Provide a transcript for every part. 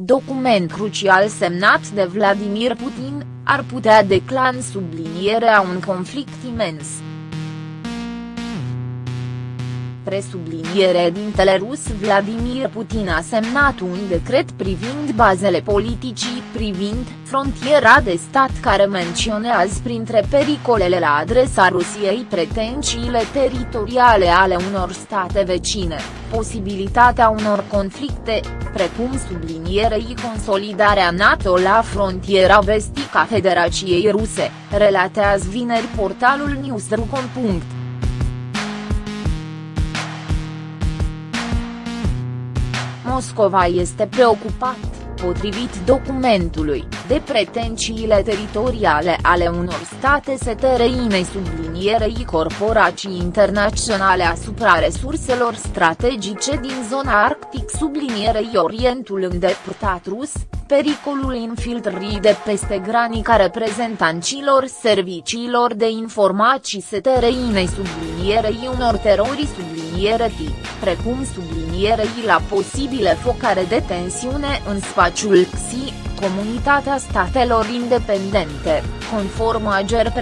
document crucial semnat de Vladimir Putin, ar putea declan sublinierea un conflict imens. Presubliniere dintele rus Vladimir Putin a semnat un decret privind bazele politicii privind frontiera de stat care menționează printre pericolele la adresa Rusiei pretențiile teritoriale ale unor state vecine, posibilitatea unor conflicte, precum sublinierei consolidarea NATO la frontiera vestică a Federației Ruse, relatează vineri portalul Newsru.com. Moscova este preocupat, potrivit documentului, de pretențiile teritoriale ale unor state setereinei sublinierei corporații internaționale asupra resurselor strategice din zona arctic sublinierei Orientul îndepărtat rus, pericolul infiltrării de peste granica reprezentanților serviciilor de informații setereinei sublinierei unor terorii subliniere tip, precum sublinierei la posibile focare de tensiune în spațiul XI, Comunitatea Statelor Independente, conform Ager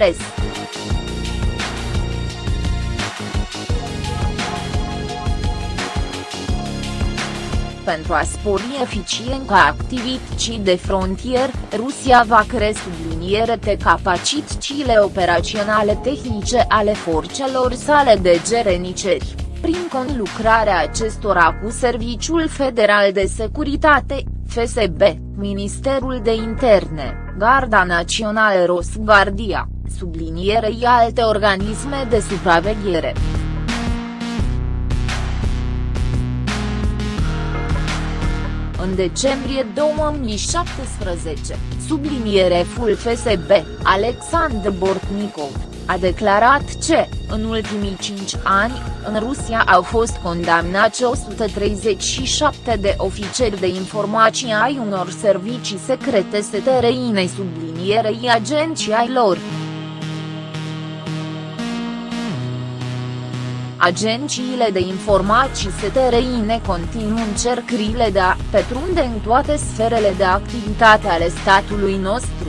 pentru a spori eficiența activității de frontier, Rusia va crește sublinierete capacitățile operaționale tehnice ale forțelor sale de gereniceri, prin conlucrarea acestora cu Serviciul Federal de Securitate, FSB, Ministerul de Interne, Garda Națională Rosguardia, sublinierei alte organisme de supraveghere. În decembrie 2017, subliniereful FSB, Alexandr Bortnikov, a declarat că, în ultimii cinci ani, în Rusia au fost condamnați 137 de ofițeri de informații ai unor servicii secrete setereinei sublinierei agenții ai lor. Agențiile de informații STRINE continuă încercările de a petrunde în toate sferele de activitate ale statului nostru.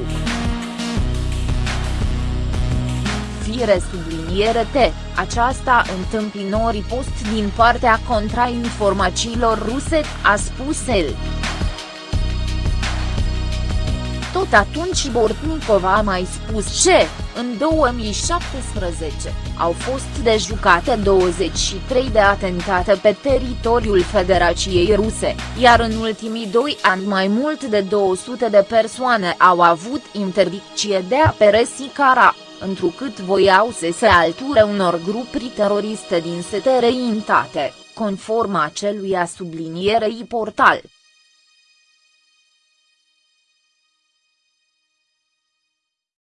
Fire subliniere T, aceasta întâmpinori post din partea contrainformațiilor ruse, a spus el. Tot atunci Bortnikov a mai spus ce, în 2017, au fost dejucate 23 de atentate pe teritoriul Federației Ruse, iar în ultimii doi ani mai mult de 200 de persoane au avut interdicție de a peresi cara, întrucât voiau să se alture unor grupuri teroriste din setereintate, conform acelui a sublinierei portal.